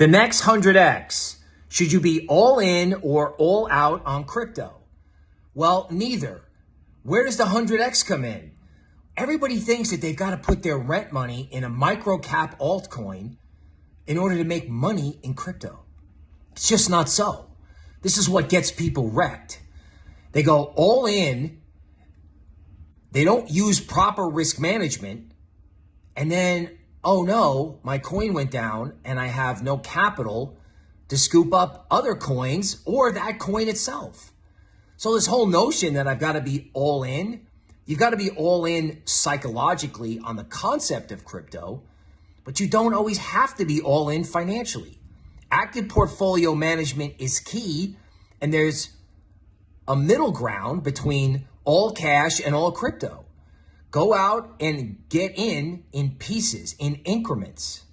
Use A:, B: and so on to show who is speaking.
A: The next 100x, should you be all in or all out on crypto? Well, neither. Where does the 100x come in? Everybody thinks that they've got to put their rent money in a micro cap altcoin in order to make money in crypto. It's just not so. This is what gets people wrecked. They go all in, they don't use proper risk management, and then, oh no, my coin went down and I have no capital to scoop up other coins or that coin itself. So, this whole notion that I've got to be all in, you've got to be all in psychologically on the concept of crypto, but you don't always have to be all in financially. Active portfolio management is key, and there's a middle ground between all cash and all crypto. Go out and get in in pieces, in increments.